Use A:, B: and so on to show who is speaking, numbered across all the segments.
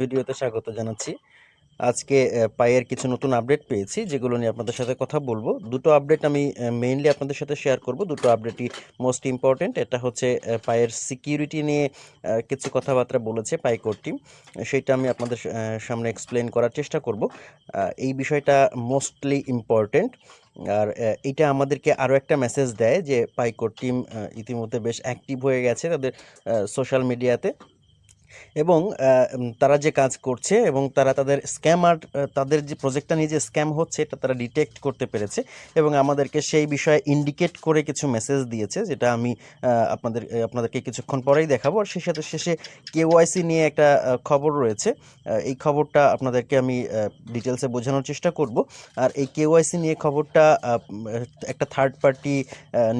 A: ভিডিওতে স্বাগত জানাচ্ছি। আজকে পায়ের কিছু নতুন আপডেট পেয়েছি, যেগুলো নিয়ে আপনাদের সাথে কথা বলব। দুটো আপডেট আমি মেইনলি আপনাদের সাথে শেয়ার করব। দুটো আপডেটই মোস্ট ইম্পর্ট্যান্ট এটা হচ্ছে পায়ের সিকিউরিটি নিয়ে কিছু কথাবার্তা বলেছে পাইকোর টিম সেটা আমি আপনাদের সামনে এক্সপ্লেন করার চেষ্টা করব। এই বিষয়টা মোস্টলি ইম্পর্ট্যান্ট আর এটা আমাদেরকে আরও একটা মেসেজ দেয় যে পাইকোর টিম ইতিমধ্যে বেশ অ্যাক্টিভ হয়ে গেছে তাদের সোশ্যাল মিডিয়াতে এবং তারা যে কাজ করছে এবং তারা তাদের স্ক্যামার তাদের যে প্রজেক্টটা নিয়ে যে স্ক্যাম হচ্ছে, এটা তারা ডিটেক্ট করতে পেরেছে এবং আমাদেরকে সেই বিষয়ে ইন্ডিকেট করে কিছু মেসেজ দিয়েছে, যেটা আমি আপনাদের আপনাদেরকে কিছুক্ষণ পরেই দেখাবো। আর সেই সাথে শেষে কেওয়াইসি নিয়ে একটা খবর রয়েছে। এই খবরটা আপনাদেরকে আমি ডিটেলসে বোঝানোর চেষ্টা করব। আর এই কেওয়াইসি নিয়ে খবরটা একটা থার্ড পার্টি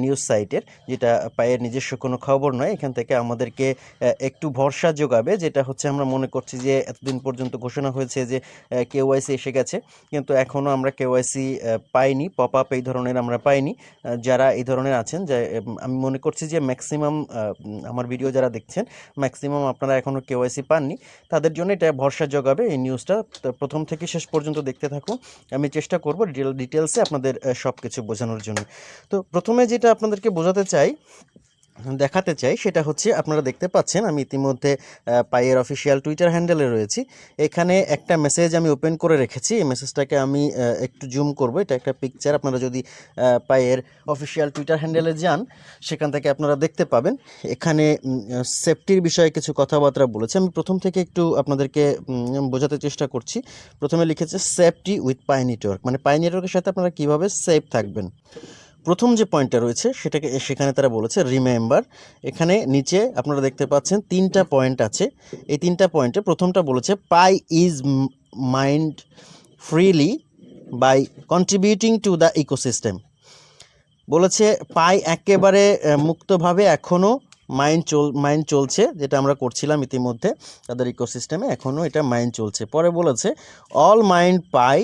A: নিউজ সাইটের যেটা পায়ের নিজস্ব কোনো খবর নয়। এখান থেকে আমাদেরকে একটু ভরসা যোগাবে। যেটা হচ্ছে আমরা মনে করছি যে এতদিন পর্যন্ত ঘোষণা হয়েছে যে কেওয়াইসি এসে গেছে। কিন্তু এখনও আমরা কেওয়াইসি পাইনি পপ আপ এই ধরনের আমরা পাইনি। যারা এই ধরনের আছেন, যে আমি মনে করছি যে ম্যাক্সিমাম আমার ভিডিও যারা দেখছেন ম্যাক্সিমাম আপনারা এখনও কেওয়াইসি পাননি। তাদের জন্য এটা ভরসা যোগাবে এই নিউজটা প্রথম থেকে শেষ পর্যন্ত দেখতে থাকুন। আমি চেষ্টা করব ডিটেলসে আপনাদের সব কিছু বোঝানোর জন্য। তো প্রথমে যেটা আপনাদেরকে বোঝাতে চাই দেখাতে চাই, সেটা হচ্ছে আপনারা দেখতে পাচ্ছেন, আমি ইতিমধ্যে পায়ের অফিসিয়াল টুইটার হ্যান্ডেলে রয়েছি। এখানে একটা মেসেজ আমি ওপেন করে রেখেছি, এই মেসেজটাকে আমি একটু জুম করব। এটা একটা পিকচার আপনারা যদি পায়ের অফিসিয়াল টুইটার হ্যান্ডেলে যান, সেখান থেকে আপনারা দেখতে পাবেন। এখানে সেফটির বিষয়ে কিছু কথাবার্তা বলেছে। আমি প্রথম থেকে একটু আপনাদেরকে বোঝাতে চেষ্টা করছি। প্রথমে লিখেছে সেফটি উইথ পাই নেটওয়ার্ক মানে পাই নেটওয়ার্কের সাথে আপনারা কীভাবে সেফ থাকবেন? প্রথম যে পয়েন্টটা রয়েছে, সেটাকে সেখানে তারা বলেছে রিমেম্বার এখানে নিচে আপনারা দেখতে পাচ্ছেন তিনটা পয়েন্ট আছে। এই তিনটা পয়েন্টে প্রথমটা বলেছে Pi is mined freely by contributing to the ecosystem বলেছে পাই একেবারে মুক্তভাবে এখনও মাইন্ড চল মাইন্ড চলছে, যেটা আমরা করছিলাম ইতিমধ্যে। তাদের ইকোসিস্টেমে এখনও এটা মাইন্ড চলছে। পরে বলেছে all mined Pi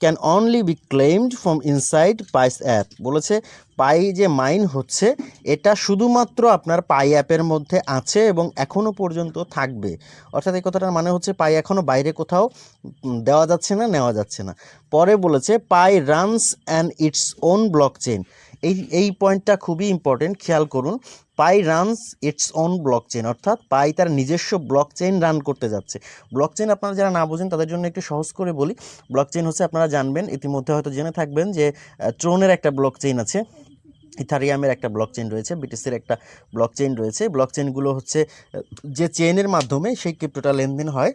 A: can only be claimed from inside Pi's app বলেছে পাই যে মাইন হচ্ছে, এটা শুধুমাত্র আপনার পাই অ্যাপের মধ্যে আছে এবং এখনও পর্যন্ত থাকবে। অর্থাৎ এই কথাটার মানে হচ্ছে পাই এখনও বাইরে কোথাও দেওয়া যাচ্ছে না, নেওয়া যাচ্ছে না। পরে বলেছে Pi runs and its own block chain এই এই পয়েন্টটা খুবই ইম্পর্টেন্ট খেয়াল করুন। Pi runs its own block chain অর্থাৎ পাই তার নিজস্ব ব্লক চেইন রান করতে যাচ্ছে। ব্লক চেইন আপনারা যারা না বোঝেন, তাদের জন্য একটু সহজ করে বলি। ব্লক চেইন হচ্ছে, আপনারা জানবেন, ইতিমধ্যে হয়তো জেনে থাকবেন যে ট্রোনের একটা ব্লক চেইন আছে, ইথারিয়ামের একটা ব্লক চেইন রয়েছে, বিটিসির একটা ব্লক চেইন রয়েছে। ব্লক চেইনগুলো হচ্ছে যে চেইনের মাধ্যমে সেই ক্রিপ্টোটা লেনদেন হয়,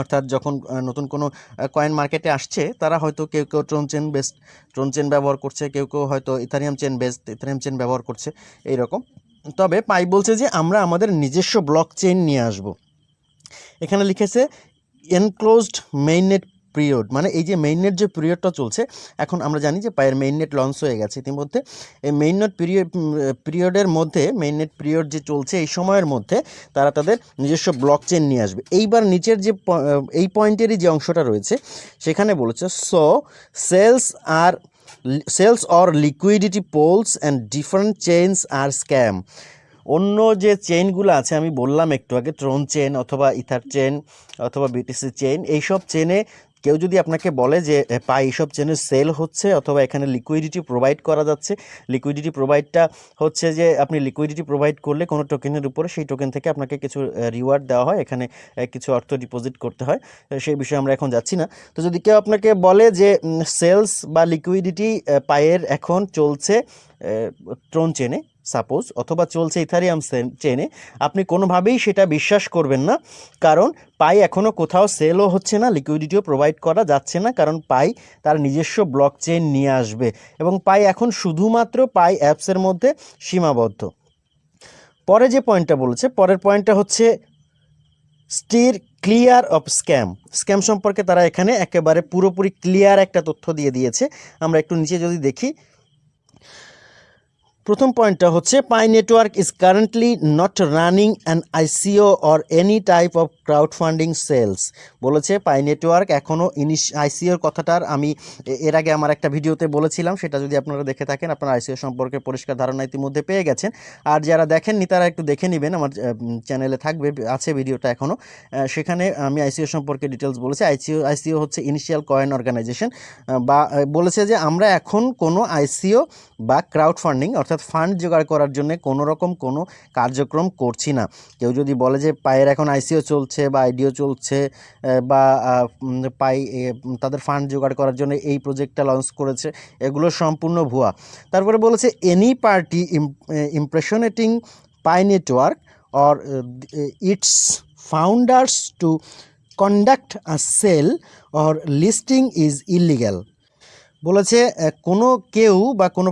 A: অর্থাৎ যখন নতুন কোনো কয়েন মার্কেটে আসছে, তারা হয়তো কেউ কেউ Tron chain based Tron chain ব্যবহার করছে, কেউ কেউ হয়তো Ethereum chain based Ethereum chain ব্যবহার করছে, এইরকম। তবে পাই বলছে যে আমরা আমাদের নিজস্ব ব্লক চেইন নিয়ে আসব। এখানে লিখেছে এনক্লোজড মেইননেট পিরিয়ড মানে এই যে মেইননেট যে পিরিয়ডটা চলছে, এখন আমরা জানি যে পায়ের মেইননেট লঞ্চ হয়ে গেছে। ইতিমধ্যে এই মেইননেট পিরিয়ড পিরিয়ডের মধ্যে মেইননেট পিরিয়ড যে চলছে এই সময়ের মধ্যে, তারা তাদের নিজস্ব ব্লক চেন নিয়ে আসবে। এইবার নিচের যে এই পয়েন্টেরই যে অংশটা রয়েছে, সেখানে বলেছে so sales R sales or liquidity pools and different chains R scam অন্য যে চেইনগুলো আছে, আমি বললাম একটু আগে ট্রোন চেন অথবা ইথার চেন অথবা বিটিসি চেইন এইসব চেনে কেউ যদি আপনাকে বলে যে পাই এইসব চেনে সেল হচ্ছে অথবা এখানে লিকুইডিটি প্রোভাইড করা যাচ্ছে লিকুইডিটি প্রোভাইডটা হচ্ছে যে, আপনি লিকুইডিটি প্রোভাইড করলে কোনো টোকেনের উপরে সেই টোকেন থেকে আপনাকে কিছু রিওয়ার্ড দেওয়া হয়, এখানে কিছু অর্থ ডিপোজিট করতে হয় সেই বিষয়ে আমরা এখন যাচ্ছি না। তো যদি কেউ আপনাকে বলে যে সেলস বা লিকুইডিটি পায়ের এখন চলছে ট্রোন চেনে সাপোজ, অথবা চলছে ইথারিয়াম চেনে, আপনি কোনোভাবেই সেটা বিশ্বাস করবেন না। কারণ পাই এখনও কোথাও সেলও হচ্ছে না, লিকুইডিটিও প্রোভাইড করা যাচ্ছে না, কারণ পাই তার নিজস্ব ব্লক চেইন নিয়ে আসবে। এবং পাই এখন শুধুমাত্র পাই অ্যাপসের মধ্যে সীমাবদ্ধ। পরে যে পয়েন্টটা বলেছে, পরের পয়েন্টটা হচ্ছে steer clear of scam. Scam সম্পর্কে তারা এখানে একেবারে পুরোপুরি ক্লিয়ার একটা তথ্য দিয়ে দিয়েছে। আমরা একটু নিচে যদি দেখি প্রথম পয়েন্টটা হচ্ছে Pi network is currently not running an ICO or any type of crowd funding sales বলেছে পাই নেটওয়ার্ক এখনও ইনিশ আইসিওর কথাটার আমি এর আগে আমার একটা ভিডিওতে বলেছিলাম, সেটা যদি আপনারা দেখে থাকেন, আপনারা আইসিও সম্পর্কে পরিষ্কার ধারণা ইতিমধ্যে পেয়ে গেছেন। আর যারা দেখেননি, তারা একটু দেখে নেবেন, আমার চ্যানেলে থাকবে, আছে ভিডিওটা এখনও সেখানে আমি আইসিও সম্পর্কে ডিটেলস বলেছি। আইসিও আইসিও হচ্ছে ইনিশিয়াল কয়েন অর্গানাইজেশন বা বলেছে যে আমরা এখন কোনো আইসিও বা ক্রাউড ফান্ডিং অর্থাৎ ফান্ড জোগাড় করার জন্য কোনো রকম কোনো কার্যক্রম করছি না। কেউ যদি বলে যে পায়ের এখন আইসিও চলছে বা আইডিও চলছে বা পাই তাদের ফান্ড জোগাড় করার জন্য এই প্রজেক্টটা লঞ্চ করেছে, এগুলো সম্পূর্ণ ভুয়া। তারপরে বলেছে any party impersonating Pi network or its founders to conduct a sale or listing is illegal বলেছে কোনো কেউ বা কোনো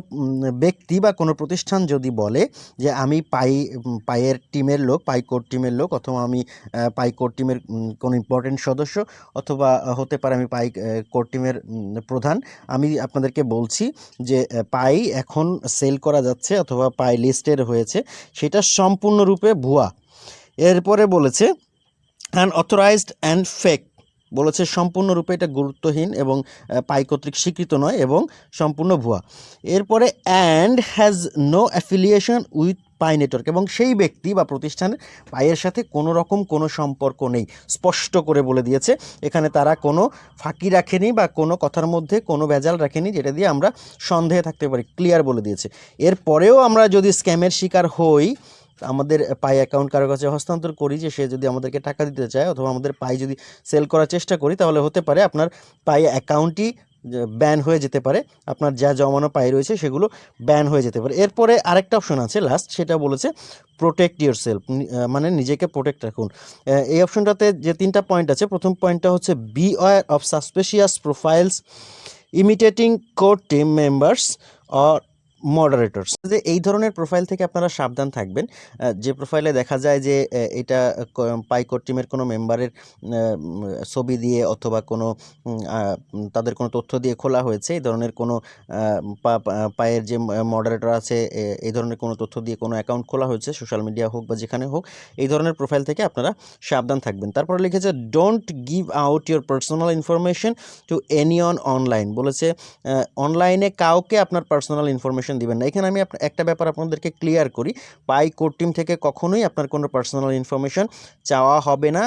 A: ব্যক্তি বা কোনো প্রতিষ্ঠান যদি বলে যে আমি পাই উম, পাইয়ের টিমের লোক পাই কোর টিমের লোক অথবা আমি পাই কোর টিমের কোনো ইম্পর্টেন্ট সদস্য অথবা হতে পারে আমি পাই কোর টিমের প্রধান আমি আপনাদেরকে বলছি যে পাই এখন সেল করা যাচ্ছে অথবা পাই লিস্টের হয়েছে সেটা সম্পূর্ণরূপে ভুয়া। এরপরে বলেছে আনঅথরাইজড অ্যান্ড ফেক বলেছে সম্পূর্ণরূপে এটা গুরুত্বহীন এবং পাই কর্তৃক স্বীকৃত নয় এবং সম্পূর্ণ ভুয়া। এরপরে and has no affiliation with Pi network এবং সেই ব্যক্তি বা প্রতিষ্ঠানের পাইয়ের সাথে কোনো রকম কোনো সম্পর্ক নেই, স্পষ্ট করে বলে দিয়েছে। এখানে তারা কোনো ফাঁকি রাখেনি বা কোনো কথার মধ্যে কোনো ভেজাল রাখেনি, যেটা দিয়ে আমরা সন্দেহে থাকতে পারি ক্লিয়ার বলে দিয়েছে। এরপরেও আমরা যদি স্ক্যামের শিকার হই আমাদের পাই অ্যাকাউন্ট কারও কাছে হস্তান্তর করি যে সে যদি আমাদেরকে টাকা দিতে চায় অথবা আমাদের পাই যদি সেল করার চেষ্টা করি, তাহলে হতে পারে আপনার পাই অ্যাকাউন্টই ব্যান হয়ে যেতে পারে। আপনার যা জমানো পাই রয়েছে সেগুলো ব্যান হয়ে যেতে পারে। এরপরে আরেকটা অপশন আছে লাস্ট সেটা বলেছে প্রোটেক্ট ইউর সেলফ মানে নিজেকে প্রোটেক্ট রাখুন। এই অপশনটাতে যে তিনটা পয়েন্ট আছে, প্রথম পয়েন্টটা হচ্ছে beware of suspicious profiles imitating core team members or moderators যে এই ধরনের প্রোফাইল থেকে আপনারা সাবধান থাকবেন। যে প্রোফাইলে দেখা যায় যে এটা পাইকোর টিমের কোনো মেম্বারের ছবি দিয়ে অথবা কোনো তাদের কোনো তথ্য দিয়ে খোলা হয়েছে, এই ধরনের কোনো পায়ের যে মডারেটর আছে এই ধরনের কোনো তথ্য দিয়ে কোনো অ্যাকাউন্ট খোলা হয়েছে সোশ্যাল মিডিয়া হোক বা যেখানে হোক, এই ধরনের প্রোফাইল থেকে আপনারা সাবধান থাকবেন। তারপরে লিখেছে don't give out your personal information to any on online বলেছে অনলাইনে কাউকে আপনার পার্সোনাল ইনফরমেশন দিবেন না। এখানে আমি একটা ব্যাপার আপনাদেরকে ক্লিয়ার করি। পাই কোর টিম থেকে কখনোই আপনার কোনো পার্সোনাল ইনফরমেশন চাওয়া হবে না।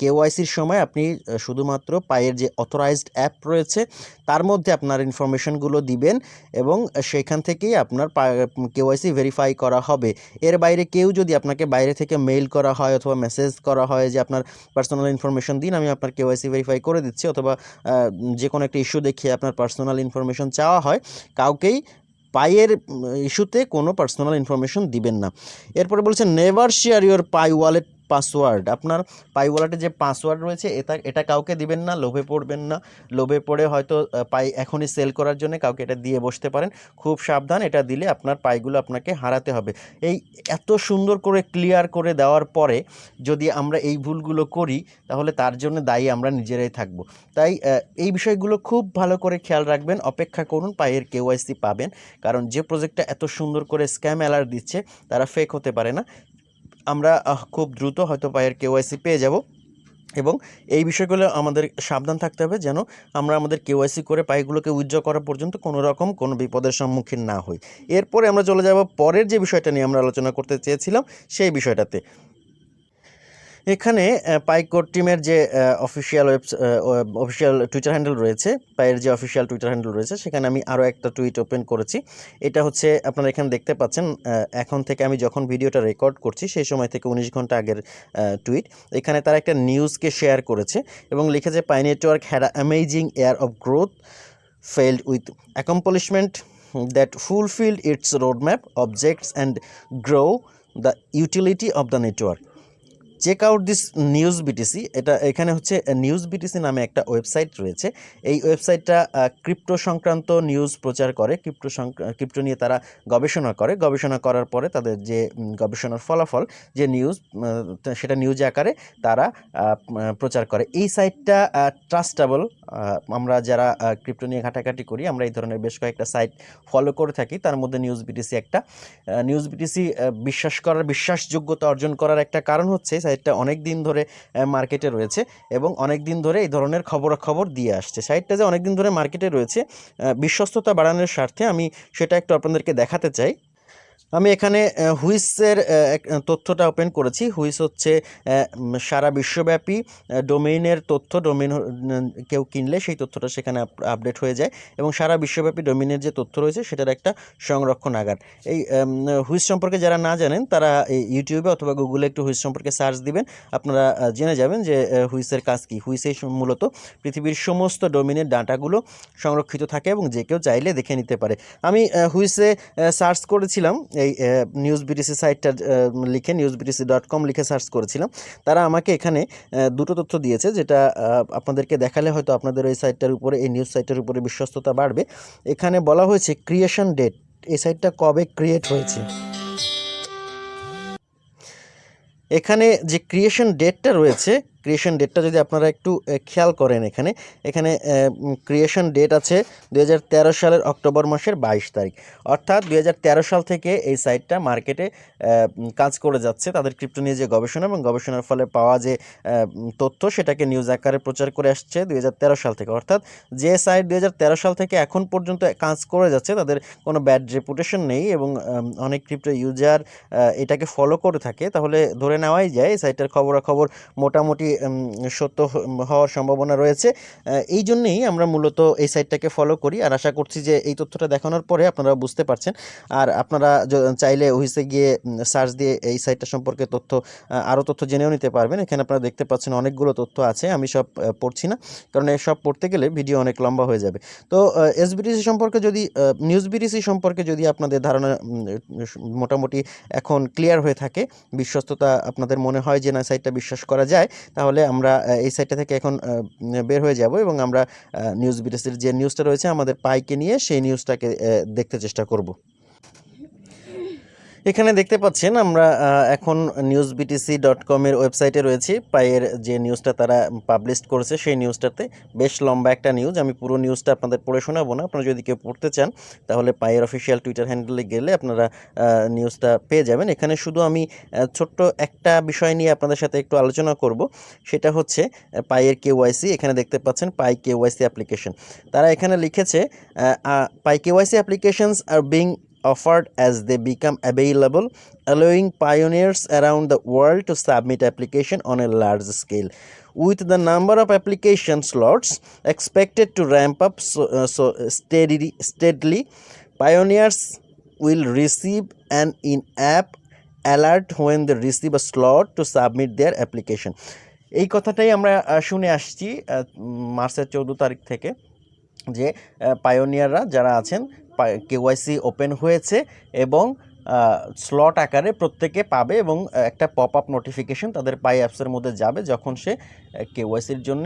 A: কেওয়াইসির সময় আপনি শুধুমাত্র পায়ের যে অথরাইজড অ্যাপ রয়েছে, তার মধ্যে আপনার ইনফরমেশনগুলো দিবেন এবং সেখান থেকেই আপনার কেওয়াইসি ভেরিফাই করা হবে। এর বাইরে কেউ যদি আপনাকে বাইরে থেকে মেইল করা হয় অথবা মেসেজ করা হয় যে, আপনার পার্সোনাল ইনফরমেশন দিন, আমি আপনার কেওয়াইসি ভেরিফাই করে দিচ্ছি। অথবা যে কোনো একটা ইস্যু দেখিয়ে আপনার পার্সোনাল ইনফরমেশন চাওয়া হয়, কাউকেই পাইয়ের ইস্যুতে কোনো পার্সোনাল ইনফরমেশন দিবেন না। এরপরে বলছে never share your Pi wallet password. আপনার পাই ওয়ালেটে যে পাসওয়ার্ড রয়েছে, এটা এটা কাউকে দিবেন না, লোভে পড়বেন না। লোভে পড়ে হয়তো পাই এখনই সেল করার জন্য কাউকে এটা দিয়ে বসতে পারেন। খুব সাবধান, এটা দিলে আপনার পাইগুলো আপনাকে হারাতে হবে। এই এত সুন্দর করে ক্লিয়ার করে দেওয়ার পরে যদি আমরা এই ভুলগুলো করি, তাহলে তার জন্য দায়ী আমরা নিজেরাই থাকব। তাই এই বিষয়গুলো খুব ভালো করে খেয়াল রাখবেন, অপেক্ষা করুন পাইয়ের কেওয়াইসি পাবেন। কারণ যে প্রজেক্টটা এত সুন্দর করে স্ক্যাম অ্যালার্ট দিচ্ছে, তারা ফেক হতে পারে না। আমরা খুব দ্রুত হয়তো পায়ের কেওয়াইসি পেয়ে যাব। এবং এই বিষয়গুলো আমাদের সাবধান থাকতে হবে যেন আমরা আমাদের কেওয়াইসি করে পাইগুলোকে উজ্জ্বল করা পর্যন্ত কোনো রকম কোনো বিপদের সম্মুখীন না হই। এরপরে আমরা চলে যাব পরের যে বিষয়টা নিয়ে আমরা আলোচনা করতে চেয়েছিলাম, সেই বিষয়টাতে। এখানে পাইকোর টিমের যে অফিসিয়াল ওয়েবস অফিসিয়াল টুইটার হ্যান্ডেল রয়েছে পায়ের যে অফিসিয়াল টুইটার হ্যান্ডেল রয়েছে, সেখানে আমি আরও একটা টুইট ওপেন করেছি। এটা হচ্ছে, আপনারা এখানে দেখতে পাচ্ছেন এখন থেকে আমি যখন ভিডিওটা রেকর্ড করছি, সেই সময় থেকে উনিশ ঘণ্টা আগের টুইট এখানে তারা একটা নিউজকে শেয়ার করেছে এবং লিখেছে, Pi network had amazing year of growth failed with accomplishment that fulfilled its roadmap objects and grow the utility of the network. Check out this news BTC এটা এখানে হচ্ছে নিউজ বিটিসি নামে একটা ওয়েবসাইট রয়েছে। এই ওয়েবসাইটটা ক্রিপ্টো সংক্রান্ত news প্রচার করে ক্রিপ্টো ক্রিপ্টো নিয়ে তারা গবেষণা করে। গবেষণা করার পরে তাদের যে গবেষণার ফলাফল, যে নিউজ সেটা নিউজ আকারে তারা প্রচার করে। এই সাইটটা ট্রাস্টেবল আমরা যারা ক্রিপ্টো নিয়ে ঘাটাঘাটি করি, আমরা এই ধরনের বেশ কয়েকটা সাইট ফলো করে থাকি। তার মধ্যে নিউজ বিটিসি একটা। নিউজ বিটিসি বিশ্বাস করার, বিশ্বাসযোগ্যতা অর্জন করার একটা কারণ হচ্ছে সাইটটা অনেক দিন ধরে মার্কেটে রয়েছে এবং অনেক দিন ধরে এই ধরনের খবরাখবর দিয়ে আসছে। সাইটটা যে অনেক দিন ধরে মার্কেটে রয়েছে বিশ্বস্ততা বাড়ানোর স্বার্থে আমি সেটা একটু আপনাদেরকে দেখাতে চাই। আমি এখানে হুইসের তথ্যটা ওপেন করেছি। হুইস হচ্ছে সারা বিশ্বব্যাপী ডোমেইনের তথ্য ডোমেইন কেউ কিনলে সেই তথ্যটা সেখানে আপডেট হয়ে যায় এবং সারা বিশ্বব্যাপী ডোমেইনের যে তথ্য রয়েছে সেটার একটা সংরক্ষণাগার এই হুইস সম্পর্কে যারা না জানেন, তারা ইউটিউবে অথবা গুগলে একটু হুইস সম্পর্কে সার্চ দিবেন। আপনারা জেনে যাবেন যে হুইসের কাজ কী। হুইসে মূলত পৃথিবীর সমস্ত ডোমেইনের ডাটাগুলো সংরক্ষিত থাকে এবং যে কেউ চাইলে দেখে নিতে পারে। আমি হুইসে সার্চ করেছিলাম এই নিউজ বিটিসি সাইটটা লিখে নিউজ বিটিসি ডট কম লিখে সার্চ করেছিলাম। তারা আমাকে এখানে দুটো তথ্য দিয়েছে যেটা আপনাদেরকে দেখালে হয়তো আপনাদের ওই সাইটটার উপরে, এই নিউজ সাইটের উপরে বিশ্বস্ততা বাড়বে। এখানে বলা হয়েছে ক্রিয়েশন ডেট এই সাইটটা কবে ক্রিয়েট হয়েছে? এখানে যে ক্রিয়েশন ডেটটা রয়েছে ক্রিয়েশন ডেটটা যদি আপনারা একটু খেয়াল করেন এখানে এখানে ক্রিয়েশন ডেট আছে দু হাজার তেরো সালের অক্টোবর মাসের বাইশ তারিখ। অর্থাৎ দু হাজার তেরো সাল থেকে এই সাইটটা মার্কেটে কাজ করে যাচ্ছে। তাদের ক্রিপ্টো নিয়ে যে গবেষণা এবং গবেষণার ফলে পাওয়া যে তথ্য, সেটাকে নিউজ আকারে প্রচার করে আসছে দু হাজার তেরো সাল থেকে। অর্থাৎ যে সাইট দু হাজার তেরো সাল থেকে এখন পর্যন্ত কাজ করে যাচ্ছে, তাদের কোনো ব্যাড রেপুটেশন নেই এবং অনেক ক্রিপ্টো ইউজার এটাকে ফলো করে থাকে। তাহলে ধরে নেওয়াই যায় এই সাইটের খবরাখবর মোটামুটি সত্য হওয়ার সম্ভাবনা রয়েছে। এই জন্যেই আমরা মূলত এই সাইটটাকে ফলো করি। আর আশা করছি যে এই তথ্যটা দেখানোর পরে আপনারা বুঝতে পারছেন। আর আপনারা চাইলে ওহিসে গিয়ে সার্চ দিয়ে এই সাইটটা সম্পর্কে তথ্য আরও তথ্য জেনেও নিতে পারবেন। এখানে আপনারা দেখতে পাচ্ছেন অনেকগুলো তথ্য আছে। আমি সব পড়ছি না। কারণ সব পড়তে গেলে ভিডিও অনেক লম্বা হয়ে যাবে। তো এসবিটিসি সম্পর্কে যদি নিউজ বিটিসি সম্পর্কে যদি আপনাদের ধারণা মোটামুটি এখন ক্লিয়ার হয়ে থাকে, বিশ্বস্ততা আপনাদের মনে হয় যে না, সাইটটা বিশ্বাস করা যায় তাহলে আমরা এই সাইটটা থেকে এখন বের হয়ে যাব এবং আমরা নিউজ বিটিসির যে নিউজটা রয়েছে আমাদের পাইকে নিয়ে সেই নিউজটাকে দেখতে চেষ্টা করব। এখানে দেখতে পাচ্ছেন আমরা এখন নিউজ বিটিসি ডট কমের ওয়েবসাইটে রয়েছি। পায়ের যে নিউজটা তারা পাবলিশ করেছে সেই নিউজটাতে বেশ লম্বা একটা নিউজ আমি পুরো নিউজটা আপনাদের পড়ে শোনাবো না। আপনারা যদি কেউ পড়তে চান তাহলে পায়ের অফিসিয়াল টুইটার হ্যান্ডেলে গেলে আপনারা নিউজটা পেয়ে যাবেন। এখানে শুধু আমি ছোট্ট একটা বিষয় নিয়ে আপনাদের সাথে একটু আলোচনা করব। সেটা হচ্ছে আহ, পাইয়ের কেওয়াইসি এখানে দেখতে পাচ্ছেন পাই কে কেওয়াইসি অ্যাপ্লিকেশন তারা এখানে লিখেছে Pi K KYC applications are being offered as they become available, allowing pioneers around the world to submit application on a large scale. With the number of application slots expected to ramp up so, uh, so steadily, steadily, pioneers will receive an in-app alert when they receive a slot to submit their application. এই কথাটাই আমরা শুনে আসছি মার্চের চৌদ্দ তারিখ থেকে যে পায়োনিয়াররা যারা আছেন কেওয়াইসি ওপেন হয়েছে এবং স্লট আকারে প্রত্যেকে পাবে এবং একটা পপ আপ নোটিফিকেশন তাদের পাই অ্যাপসের মধ্যে যাবে যখন সে কেওয়াইসির জন্য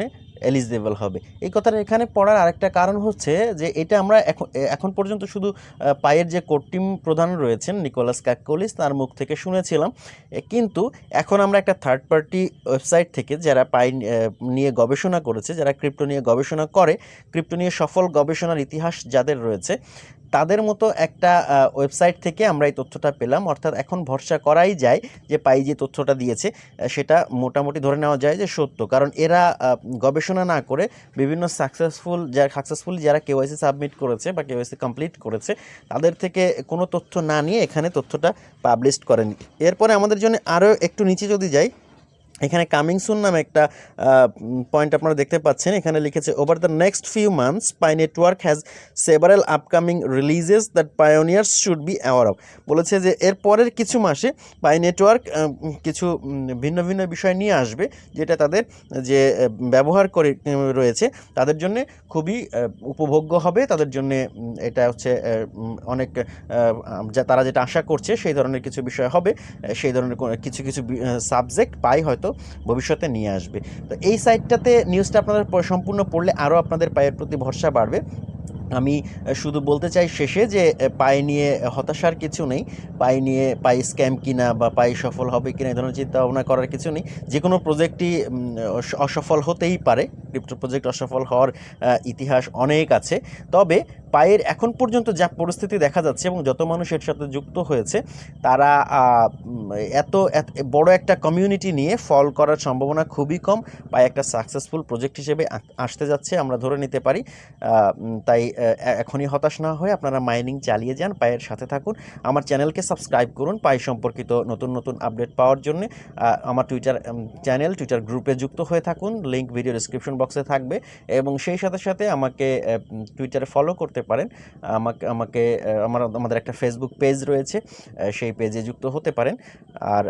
A: এলিজিবল হবে। এই কথাটা এখানে পড়ার আরেকটা কারণ হচ্ছে যে এটা আমরা এখন এখন পর্যন্ত শুধু পায়ের যে কোর টিম প্রধান রয়েছেন নিকোলাস ক্যাকোলিস তার মুখ থেকে শুনেছিলাম। কিন্তু এখন আমরা একটা থার্ড পার্টি ওয়েবসাইট থেকে যারা পাই নিয়ে গবেষণা করেছে, যারা ক্রিপ্টো নিয়ে গবেষণা করে, ক্রিপ্টো নিয়ে সফল গবেষণার ইতিহাস যাদের রয়েছে তাদের মতো একটা ওয়েবসাইট থেকে আমরা এই তথ্যটা পেলাম। অর্থাৎ এখন ভরসা করাই যায় যে পাই যে তথ্যটা দিয়েছে সেটা মোটামুটি ধরে নেওয়া যায় যে সত্য। কারণ এরা গবেষণা না করে বিভিন্ন সাকসেসফুল যারা সাকসেসফুলি যারা কেওয়াইসি সাবমিট করেছে বা কেওয়াইসি কমপ্লিট করেছে, তাদের থেকে কোনো তথ্য না নিয়ে এখানে তথ্যটা পাবলিশ করেনি। এরপরে আমাদের জন্য আরও একটু নিচে যদি যাই এখানে কামিং সুন নামে একটা পয়েন্ট আপনারা দেখতে পাচ্ছেন। এখানে লিখেছে over the next few months Pi network has several upcoming releases that pioneers should be aware of বলেছে যে, এর পরের কিছু মাসে পাই নেটওয়ার্ক কিছু ভিন্ন ভিন্ন বিষয় নিয়ে আসবে, যেটা তাদের, যে ব্যবহার করে রয়েছে, তাদের জন্য খুবই উপভোগ্য হবে। তাদের জন্য এটা হচ্ছে অনেক তারা যেটা আশা করছে, সেই ধরনের কিছু বিষয় হবে। সেই ধরনের কিছু কিছু সাবজেক্ট পাই হয়তো হয়তো ভবিষ্যতে নিয়ে আসবে। তো এই সাইটটাতে নিউজটা আপনারা সম্পূর্ণ পড়লে আরও আপনাদের পায়ের প্রতি ভরসা বাড়বে। আমি শুধু বলতে চাই শেষে যে পায়ে নিয়ে হতাশার কিছু নেই। পায়ে নিয়ে পায়ে স্ক্যাম কিনা বা পায়ে সফল হবে কিনা এই ধরনের চিন্তা ভাবনা করার কিছু নেই। যে কোনো প্রজেক্টই অসফল হতেই পারে। ক্রিপ্টো প্রজেক্ট অসফল হওয়ার ইতিহাস অনেক আছে। তবে পায়ের এখন পর্যন্ত যা পরিস্থিতি দেখা যাচ্ছে এবং যত মানুষ এর সাথে যুক্ত হয়েছে, তারা এত বড় একটা কমিউনিটি নিয়ে ফল করার সম্ভাবনা খুবই কম। পায়ে একটা সাকসেসফুল প্রজেক্ট হিসেবে আসতে যাচ্ছে, আমরা ধরে নিতে পারি। তাই এখনই হতাশ না হয়ে আপনারা মাইনিং চালিয়ে যান, পায়ের সাথে থাকুন। আমার চ্যানেলকে সাবস্ক্রাইব করুন পাই সম্পর্কিত নতুন নতুন আপডেট পাওয়ার জন্য। আমার টুইটার চ্যানেল টুইটার গ্রুপে যুক্ত হয়ে থাকুন। লিঙ্ক ভিডিও ডিসক্রিপশন বক্সে থাকবে এবং সেই সাথে সাথে আমাকে টুইটারে ফলো করতে পারেন। আমাকে আমাকে আমার, আমাদের একটা ফেসবুক পেজ রয়েছে সেই পেজে যুক্ত হতে পারেন। আর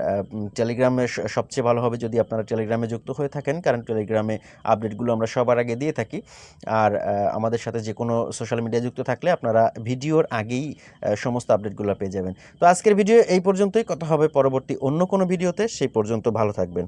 A: টেলিগ্রামে সবচেয়ে ভালো হবে যদি আপনারা টেলিগ্রামে যুক্ত হয়ে থাকেন, কারণ টেলিগ্রামে আপডেটগুলো আমরা সবার আগে দিয়ে থাকি। আর আমাদের সাথে যে কোনো সোশ্যাল মিডিয়া যুক্ত থাকলে আপনারা ভিডিওর আগেই সমস্ত আপডেটগুলো পেয়ে যাবেন। তো আজকের ভিডিও এই পর্যন্তই। কথা হবে পরবর্তী অন্য কোনো ভিডিওতে সেই পর্যন্ত ভালো থাকবেন।